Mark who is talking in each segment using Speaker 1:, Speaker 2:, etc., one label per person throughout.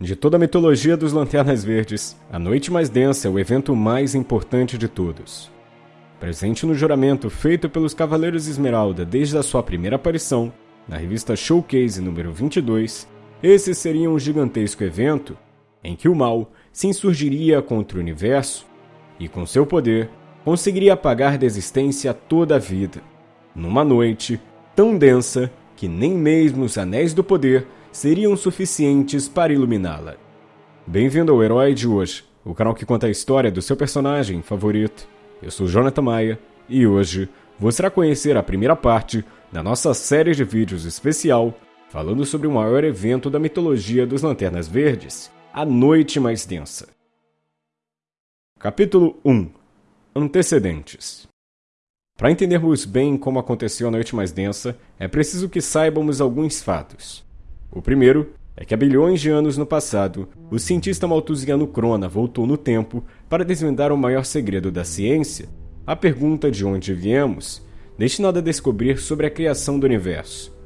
Speaker 1: De toda a mitologia dos Lanternas Verdes, a Noite Mais Densa é o evento mais importante de todos. Presente no juramento feito pelos Cavaleiros Esmeralda desde a sua primeira aparição, na revista Showcase número 22, esse seria um gigantesco evento em que o mal se insurgiria contra o universo e, com seu poder, conseguiria apagar da existência toda a vida, numa noite tão densa que nem mesmo os Anéis do Poder seriam suficientes para iluminá-la. Bem-vindo ao Herói de hoje, o canal que conta a história do seu personagem favorito. Eu sou Jonathan Maia e hoje você irá conhecer a primeira parte da nossa série de vídeos especial falando sobre o maior evento da mitologia dos Lanternas Verdes, a Noite Mais Densa. Capítulo 1 Antecedentes Para entendermos bem como aconteceu a Noite Mais Densa, é preciso que saibamos alguns fatos. O primeiro é que há bilhões de anos no passado, o cientista maltusiano Crona voltou no tempo para desvendar o maior segredo da ciência, a pergunta de onde viemos, destinada a descobrir sobre a criação do universo.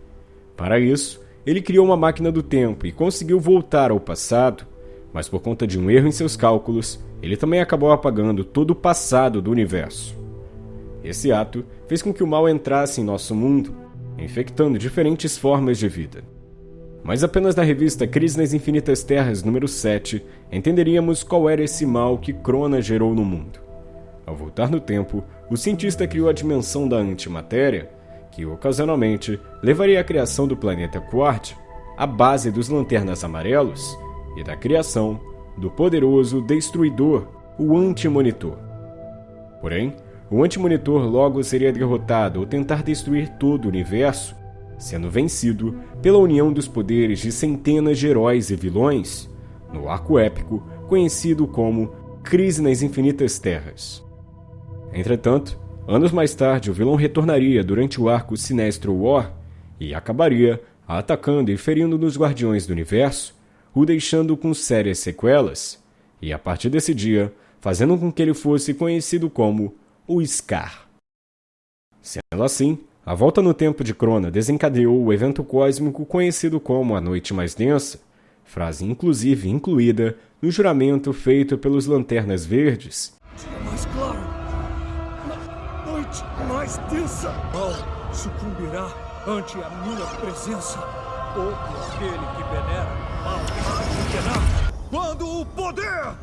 Speaker 1: Para isso, ele criou uma máquina do tempo e conseguiu voltar ao passado, mas por conta de um erro em seus cálculos, ele também acabou apagando todo o passado do universo. Esse ato fez com que o mal entrasse em nosso mundo, infectando diferentes formas de vida. Mas apenas na revista Crise nas Infinitas Terras número 7 entenderíamos qual era esse mal que Crona gerou no mundo. Ao voltar no tempo, o cientista criou a dimensão da antimatéria, que ocasionalmente levaria à criação do planeta Quart, a base dos Lanternas Amarelos, e da criação do poderoso Destruidor, o Antimonitor. Porém, o Antimonitor logo seria derrotado ao tentar destruir todo o universo sendo vencido pela união dos poderes de centenas de heróis e vilões no arco épico conhecido como Crise nas Infinitas Terras. Entretanto, anos mais tarde, o vilão retornaria durante o arco Sinestro War e acabaria atacando e ferindo nos Guardiões do Universo, o deixando com sérias sequelas, e a partir desse dia, fazendo com que ele fosse conhecido como o Scar. Sendo assim, a volta no tempo de Crona desencadeou o evento cósmico conhecido como a Noite Mais Densa, frase inclusive incluída no juramento feito pelos Lanternas Verdes.
Speaker 2: Mais claro, noite mais densa, mal sucumbirá ante a minha presença. Todo aquele que venera mal penar quando o poder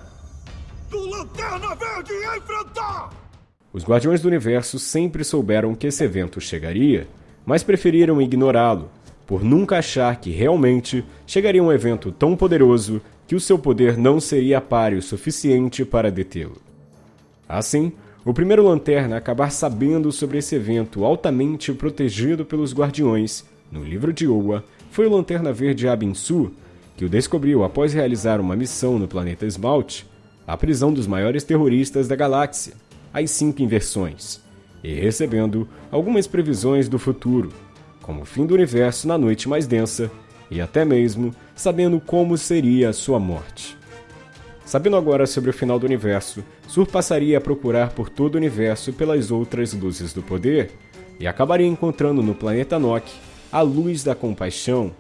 Speaker 2: do Lanterna Verde enfrentar!
Speaker 1: Os Guardiões do Universo sempre souberam que esse evento chegaria, mas preferiram ignorá-lo, por nunca achar que realmente chegaria um evento tão poderoso que o seu poder não seria páreo o suficiente para detê-lo. Assim, o primeiro Lanterna a acabar sabendo sobre esse evento altamente protegido pelos Guardiões no livro de Oa foi o Lanterna Verde Abinsu, que o descobriu após realizar uma missão no planeta Esmalte, a prisão dos maiores terroristas da galáxia, as cinco inversões, e recebendo algumas previsões do futuro, como o fim do universo na noite mais densa, e até mesmo sabendo como seria a sua morte. Sabendo agora sobre o final do universo, Sur passaria a procurar por todo o universo pelas outras luzes do poder, e acabaria encontrando no planeta Nock a luz da compaixão,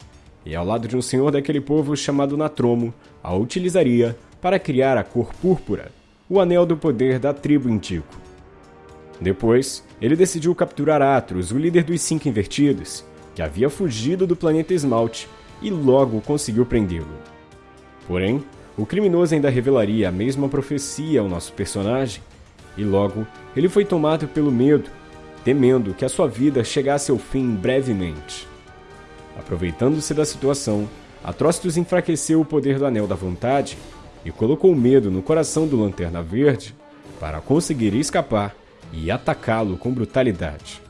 Speaker 1: e ao lado de um senhor daquele povo chamado Natromo, a utilizaria para criar a cor púrpura, o Anel do Poder da tribo Indico. Depois, ele decidiu capturar Atros, o líder dos Cinco Invertidos, que havia fugido do planeta Esmalte, e logo conseguiu prendê-lo. Porém, o criminoso ainda revelaria a mesma profecia ao nosso personagem, e logo ele foi tomado pelo medo, temendo que a sua vida chegasse ao fim brevemente. Aproveitando-se da situação, Atrocitus enfraqueceu o poder do Anel da Vontade e colocou medo no coração do Lanterna Verde para conseguir escapar e atacá-lo com brutalidade.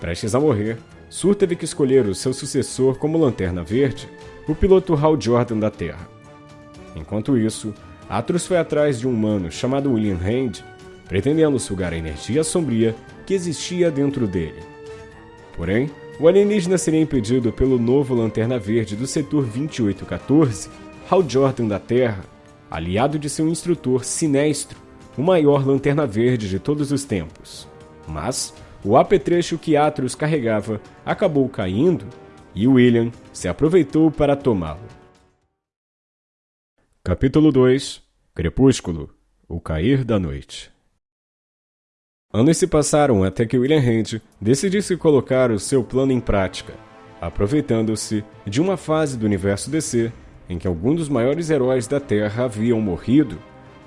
Speaker 1: Prestes a morrer, Sur teve que escolher o seu sucessor como Lanterna Verde, o piloto Hal Jordan da Terra. Enquanto isso, Atros foi atrás de um humano chamado William Hand, pretendendo sugar a energia sombria que existia dentro dele. Porém, o alienígena seria impedido pelo novo Lanterna Verde do setor 2814 Hal Jordan da Terra, aliado de seu instrutor Sinestro, o maior lanterna verde de todos os tempos. Mas o apetrecho que Atros carregava acabou caindo e William se aproveitou para tomá-lo. Capítulo 2 Crepúsculo O Cair da Noite Anos se passaram até que William Hand decidisse colocar o seu plano em prática, aproveitando-se de uma fase do universo DC em que alguns dos maiores heróis da Terra haviam morrido,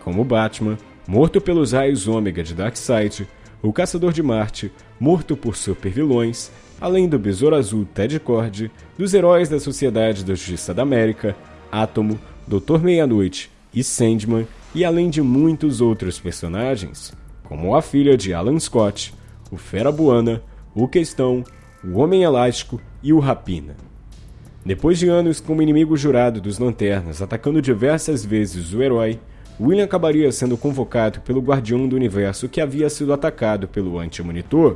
Speaker 1: como Batman, morto pelos raios ômega de Darkseid, o Caçador de Marte, morto por supervilões, além do Besouro Azul Ted Cord, dos heróis da Sociedade da Justiça da América, Átomo, Doutor Meia-Noite e Sandman, e além de muitos outros personagens, como a filha de Alan Scott, o Fera Buana, o Questão, o Homem Elástico e o Rapina. Depois de anos como inimigo jurado dos Lanternas atacando diversas vezes o herói, William acabaria sendo convocado pelo Guardião do Universo que havia sido atacado pelo Anti-Monitor.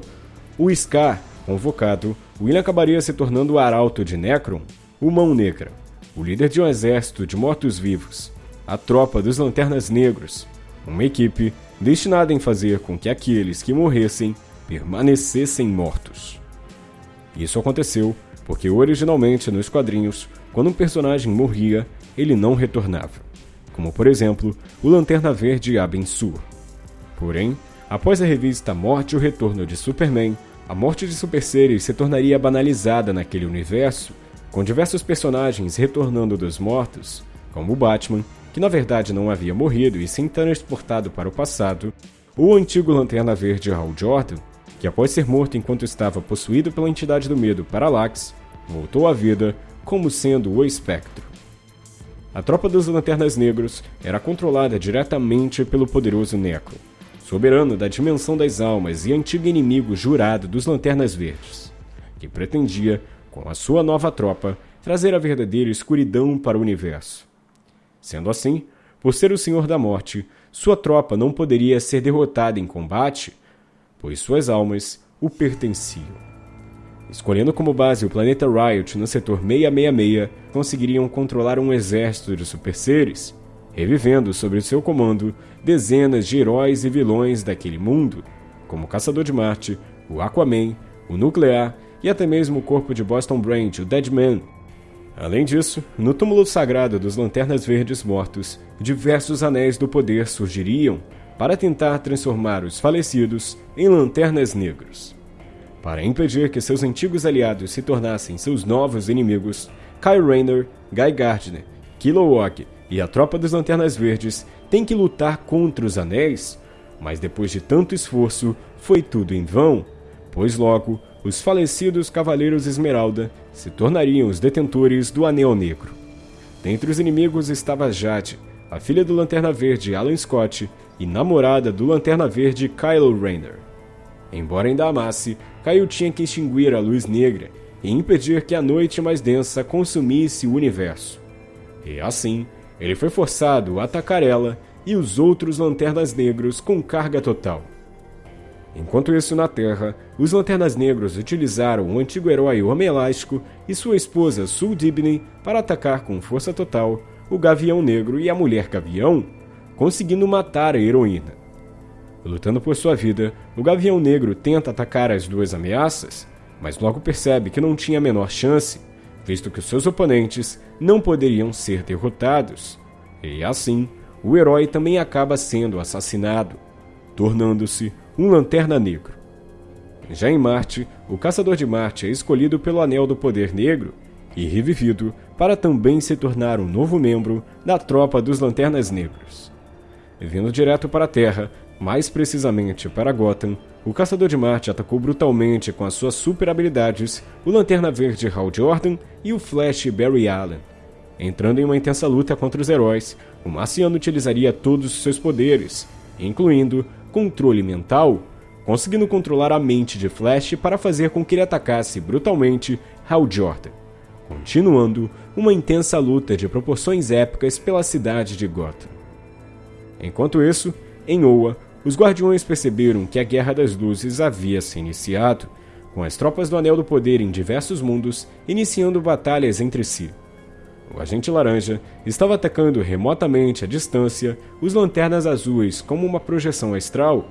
Speaker 1: O Scar, convocado, William acabaria se tornando o Arauto de Necron, o Mão Negra o líder de um exército de mortos-vivos, a tropa dos Lanternas Negros, uma equipe destinada em fazer com que aqueles que morressem permanecessem mortos. Isso aconteceu porque originalmente nos quadrinhos, quando um personagem morria, ele não retornava, como por exemplo o Lanterna Verde Abin Sur. Porém, após a revista Morte e o Retorno de Superman, a morte de super seres se tornaria banalizada naquele universo com diversos personagens retornando dos mortos, como o Batman, que na verdade não havia morrido e sim transportado para o passado, o antigo Lanterna Verde Hal Jordan, que após ser morto enquanto estava possuído pela entidade do medo Parallax, voltou à vida como sendo o Espectro. A tropa dos Lanternas Negros era controlada diretamente pelo poderoso Necro, soberano da dimensão das almas e antigo inimigo jurado dos Lanternas Verdes, que pretendia com a sua nova tropa, trazer a verdadeira escuridão para o universo. Sendo assim, por ser o Senhor da Morte, sua tropa não poderia ser derrotada em combate, pois suas almas o pertenciam. Escolhendo como base o planeta Riot no setor 666, conseguiriam controlar um exército de super seres, revivendo sob seu comando dezenas de heróis e vilões daquele mundo, como o Caçador de Marte, o Aquaman, o Nuclear e até mesmo o corpo de Boston Brand, o Dead Man. Além disso, no túmulo sagrado dos Lanternas Verdes Mortos, diversos anéis do poder surgiriam para tentar transformar os falecidos em lanternas negros. Para impedir que seus antigos aliados se tornassem seus novos inimigos, Kyle Rayner, Guy Gardner, Kilowog e a tropa dos Lanternas Verdes têm que lutar contra os anéis, mas depois de tanto esforço, foi tudo em vão, pois logo os falecidos Cavaleiros Esmeralda se tornariam os detentores do Anel Negro. Dentre os inimigos estava Jade, a filha do Lanterna Verde Alan Scott e namorada do Lanterna Verde Kylo Rayner. Embora ainda amasse, Kyle tinha que extinguir a luz negra e impedir que a noite mais densa consumisse o universo. E assim, ele foi forçado a atacar ela e os outros Lanternas Negros com carga total. Enquanto isso, na Terra, os Lanternas Negros utilizaram o antigo herói Homem Elástico e sua esposa Sue Dibney para atacar com força total o Gavião Negro e a Mulher Gavião, conseguindo matar a heroína. Lutando por sua vida, o Gavião Negro tenta atacar as duas ameaças, mas logo percebe que não tinha a menor chance, visto que seus oponentes não poderiam ser derrotados. E assim, o herói também acaba sendo assassinado, tornando-se um Lanterna Negro. Já em Marte, o Caçador de Marte é escolhido pelo Anel do Poder Negro e revivido para também se tornar um novo membro da tropa dos Lanternas Negros. Vindo direto para a Terra, mais precisamente para Gotham, o Caçador de Marte atacou brutalmente com as suas super habilidades o Lanterna Verde Hal Jordan e o Flash Barry Allen. Entrando em uma intensa luta contra os heróis, o Marciano utilizaria todos os seus poderes, incluindo controle mental, conseguindo controlar a mente de Flash para fazer com que ele atacasse brutalmente Hal Jordan, continuando uma intensa luta de proporções épicas pela cidade de Gotham. Enquanto isso, em Oa, os Guardiões perceberam que a Guerra das Luzes havia se iniciado, com as tropas do Anel do Poder em diversos mundos iniciando batalhas entre si o agente laranja, estava atacando remotamente à distância os lanternas azuis como uma projeção astral.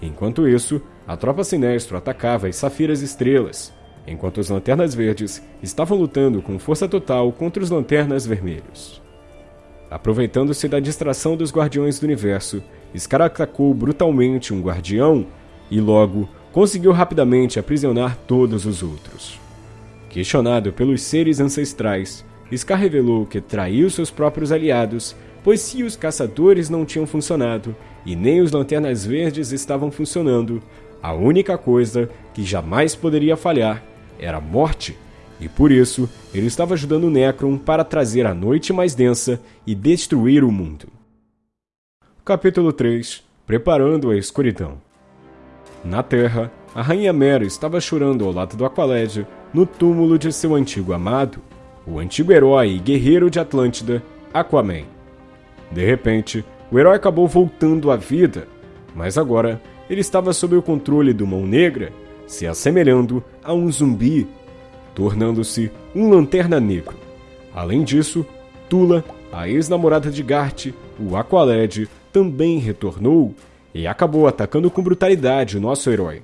Speaker 1: Enquanto isso, a tropa sinestro atacava as safiras estrelas, enquanto os lanternas verdes estavam lutando com força total contra os lanternas vermelhos. Aproveitando-se da distração dos Guardiões do Universo, Scar atacou brutalmente um guardião e logo conseguiu rapidamente aprisionar todos os outros. Questionado pelos seres ancestrais, Scar revelou que traiu seus próprios aliados, pois se os caçadores não tinham funcionado e nem os lanternas verdes estavam funcionando, a única coisa que jamais poderia falhar era a morte, e por isso ele estava ajudando Necron para trazer a noite mais densa e destruir o mundo. Capítulo 3 Preparando a escuridão Na Terra, a Rainha Mera estava chorando ao lado do Aqualed no túmulo de seu antigo amado, o antigo herói e guerreiro de Atlântida, Aquaman. De repente, o herói acabou voltando à vida, mas agora ele estava sob o controle do Mão Negra, se assemelhando a um zumbi, tornando-se um lanterna negro. Além disso, Tula, a ex-namorada de Gart, o Aqualed, também retornou e acabou atacando com brutalidade o nosso herói.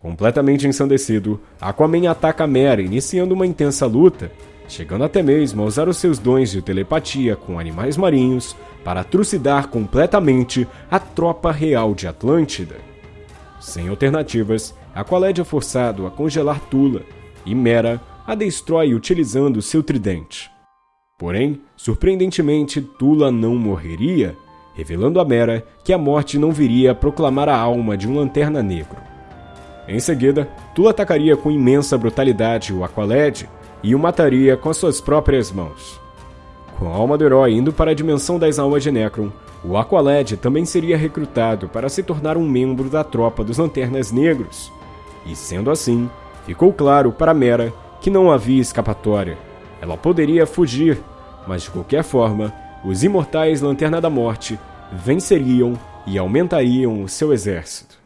Speaker 1: Completamente ensandecido, Aquaman ataca Mera, iniciando uma intensa luta, chegando até mesmo a usar os seus dons de telepatia com animais marinhos para trucidar completamente a tropa real de Atlântida. Sem alternativas, Aqualed é forçado a congelar Tula e Mera a destrói utilizando seu tridente. Porém, surpreendentemente, Tula não morreria revelando a Mera que a morte não viria a proclamar a alma de um lanterna negro. Em seguida, Tula atacaria com imensa brutalidade o Aqualed e o mataria com suas próprias mãos. Com a alma do herói indo para a dimensão das almas de Necron, o Aqualed também seria recrutado para se tornar um membro da tropa dos Lanternas Negros. E sendo assim, ficou claro para Mera que não havia escapatória. Ela poderia fugir, mas de qualquer forma, os imortais Lanterna da Morte venceriam e aumentariam o seu exército.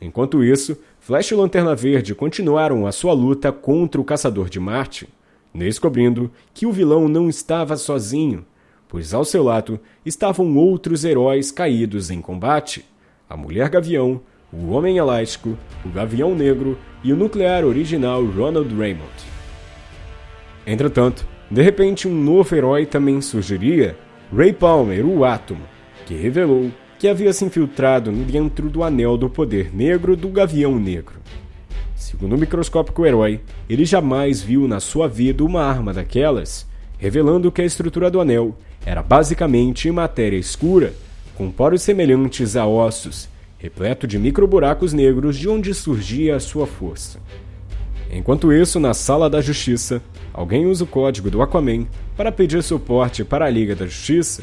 Speaker 1: Enquanto isso, Flash e Lanterna Verde continuaram a sua luta contra o Caçador de Marte, descobrindo que o vilão não estava sozinho, pois ao seu lado estavam outros heróis caídos em combate: a Mulher Gavião, o Homem Elástico, o Gavião Negro e o nuclear original Ronald Raymond. Entretanto, de repente, um novo herói também surgiria, Ray Palmer, o Átomo, que revelou que havia se infiltrado dentro do Anel do Poder Negro do Gavião Negro. Segundo o microscópico herói, ele jamais viu na sua vida uma arma daquelas, revelando que a estrutura do anel era basicamente matéria escura, com poros semelhantes a ossos, repleto de microburacos negros de onde surgia a sua força. Enquanto isso, na Sala da Justiça, alguém usa o código do Aquaman para pedir suporte para a Liga da Justiça,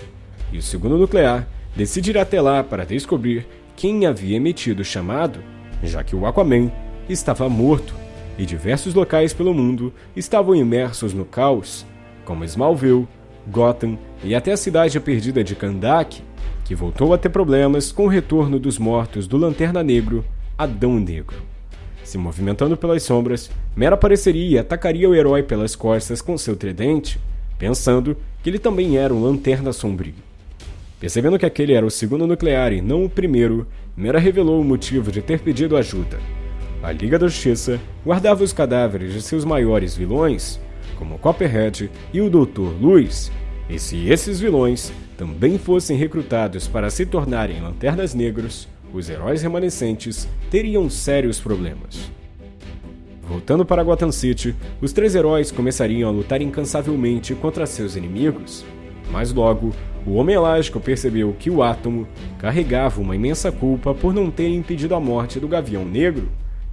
Speaker 1: e o segundo nuclear decide ir até lá para descobrir quem havia emitido o chamado, já que o Aquaman estava morto e diversos locais pelo mundo estavam imersos no caos, como Smallville, Gotham e até a cidade perdida de Kandak, que voltou a ter problemas com o retorno dos mortos do Lanterna Negro, Adão Negro. Se movimentando pelas sombras, Mera apareceria e atacaria o herói pelas costas com seu tridente, pensando que ele também era um lanterna sombrio. Percebendo que aquele era o segundo nuclear e não o primeiro, Mera revelou o motivo de ter pedido ajuda. A Liga da Justiça guardava os cadáveres de seus maiores vilões, como Copperhead e o Doutor Luz, e se esses vilões também fossem recrutados para se tornarem lanternas negros, os heróis remanescentes teriam sérios problemas. Voltando para Gotham City, os três heróis começariam a lutar incansavelmente contra seus inimigos, mas logo, o Homem Elástico percebeu que o Átomo carregava uma imensa culpa por não ter impedido a morte do Gavião Negro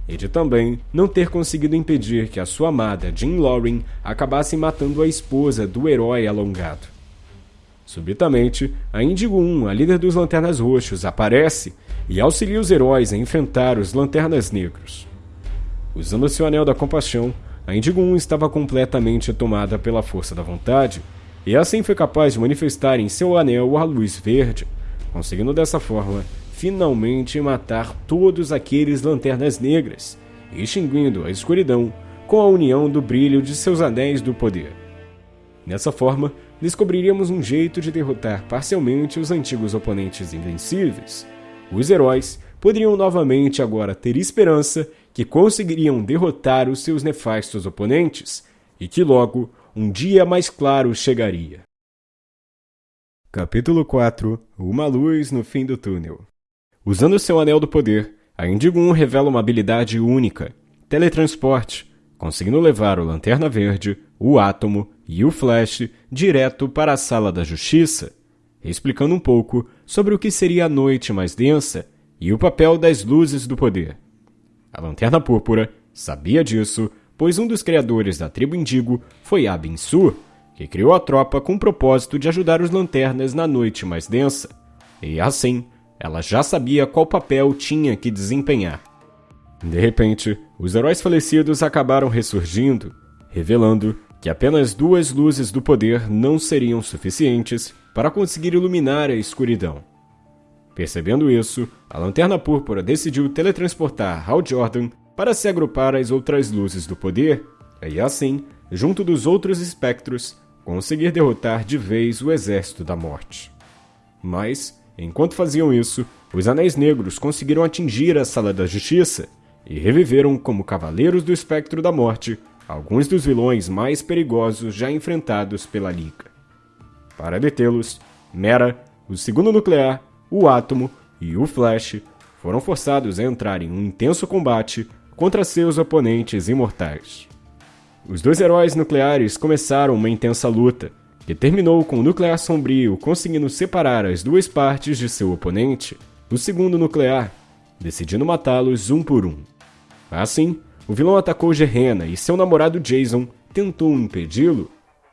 Speaker 1: e de também não ter conseguido impedir que a sua amada Jean Lauren acabasse matando a esposa do herói alongado. Subitamente, a Índigo 1, a líder dos Lanternas Roxos, aparece e auxilia os heróis a enfrentar os Lanternas Negros. Usando seu Anel da Compaixão, a Índigo 1 estava completamente tomada pela força da vontade, e assim foi capaz de manifestar em seu anel a luz verde, conseguindo dessa forma finalmente matar todos aqueles lanternas negras, extinguindo a escuridão com a união do brilho de seus anéis do poder. Dessa forma, descobriríamos um jeito de derrotar parcialmente os antigos oponentes invencíveis, os heróis poderiam novamente agora ter esperança que conseguiriam derrotar os seus nefastos oponentes e que logo um dia mais claro chegaria. Capítulo 4 Uma luz no fim do túnel. Usando seu anel do poder, a Indigo 1 revela uma habilidade única: teletransporte, conseguindo levar o Lanterna Verde, o Átomo e o Flash direto para a Sala da Justiça, explicando um pouco sobre o que seria a noite mais densa e o papel das luzes do poder. A Lanterna Púrpura sabia disso, pois um dos criadores da tribo Indigo foi Abin Sur, que criou a tropa com o propósito de ajudar os lanternas na noite mais densa, e assim ela já sabia qual papel tinha que desempenhar. De repente, os heróis falecidos acabaram ressurgindo, revelando que apenas duas luzes do poder não seriam suficientes para conseguir iluminar a escuridão. Percebendo isso, a Lanterna Púrpura decidiu teletransportar Hal Jordan para se agrupar às outras luzes do poder e assim, junto dos outros espectros, conseguir derrotar de vez o Exército da Morte. Mas, enquanto faziam isso, os Anéis Negros conseguiram atingir a Sala da Justiça e reviveram como Cavaleiros do Espectro da Morte alguns dos vilões mais perigosos já enfrentados pela Liga. Para detê-los, Mera, o Segundo Nuclear, o Átomo e o Flash foram forçados a entrar em um intenso combate contra seus oponentes imortais. Os dois heróis nucleares começaram uma intensa luta, que terminou com o Nuclear Sombrio conseguindo separar as duas partes de seu oponente, o segundo nuclear, decidindo matá-los um por um. Assim, o vilão atacou Gerena e seu namorado Jason tentou impedi-lo,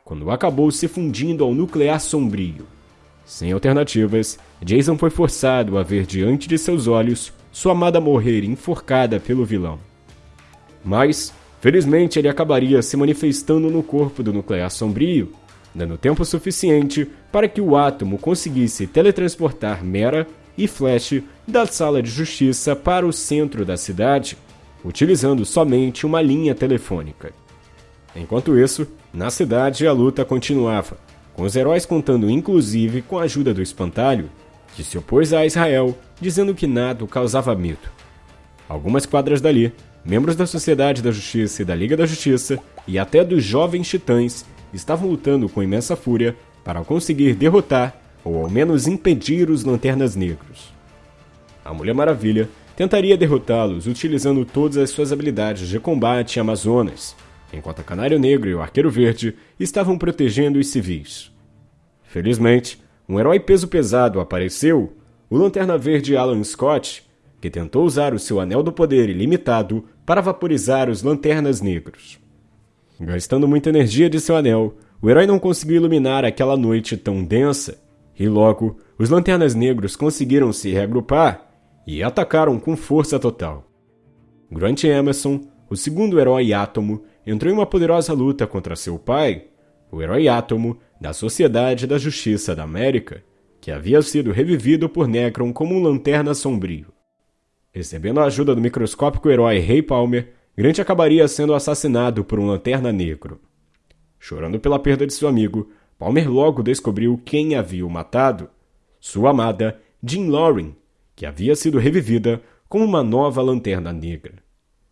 Speaker 1: quando acabou se fundindo ao Nuclear Sombrio. Sem alternativas, Jason foi forçado a ver diante de seus olhos sua amada morrer enforcada pelo vilão. Mas, Felizmente, ele acabaria se manifestando no corpo do nuclear sombrio, dando tempo suficiente para que o átomo conseguisse teletransportar Mera e Flash da sala de justiça para o centro da cidade, utilizando somente uma linha telefônica. Enquanto isso, na cidade a luta continuava, com os heróis contando inclusive com a ajuda do espantalho, que se opôs a Israel, dizendo que nada causava medo. Algumas quadras dali, membros da Sociedade da Justiça e da Liga da Justiça, e até dos Jovens Titãs, estavam lutando com imensa fúria para conseguir derrotar, ou ao menos impedir, os Lanternas Negros. A Mulher Maravilha tentaria derrotá-los utilizando todas as suas habilidades de combate Amazonas, enquanto a Canário Negro e o Arqueiro Verde estavam protegendo os civis. Felizmente, um herói peso pesado apareceu, o Lanterna Verde Alan Scott, que tentou usar o seu anel do poder ilimitado para vaporizar os lanternas negros. Gastando muita energia de seu anel, o herói não conseguiu iluminar aquela noite tão densa, e logo os lanternas negros conseguiram se reagrupar e atacaram com força total. Grant Emerson, o segundo herói átomo, entrou em uma poderosa luta contra seu pai, o herói átomo da Sociedade da Justiça da América, que havia sido revivido por Necron como um lanterna sombrio. Recebendo a ajuda do microscópico herói Ray Palmer, Grant acabaria sendo assassinado por um lanterna negro. Chorando pela perda de seu amigo, Palmer logo descobriu quem havia o matado: sua amada Jean Loring, que havia sido revivida como uma nova lanterna negra.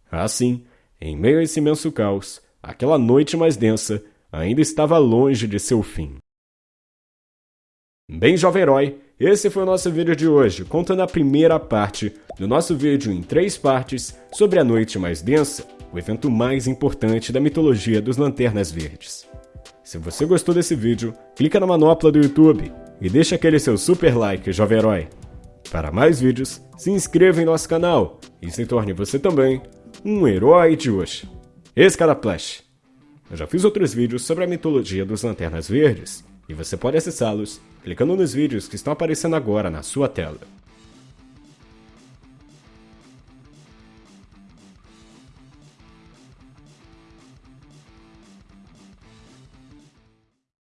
Speaker 1: Assim, em meio a esse imenso caos, aquela noite mais densa ainda estava longe de seu fim. Bem, jovem herói, esse foi o nosso vídeo de hoje, contando a primeira parte do nosso vídeo em três partes sobre a Noite Mais Densa, o evento mais importante da mitologia dos Lanternas Verdes. Se você gostou desse vídeo, clica na manopla do YouTube e deixa aquele seu super like, jovem herói. Para mais vídeos, se inscreva em nosso canal e se torne você também um herói de hoje. Esse cara Flash. Eu já fiz outros vídeos sobre a mitologia dos Lanternas Verdes, e você pode acessá-los clicando nos vídeos que estão aparecendo agora na sua tela.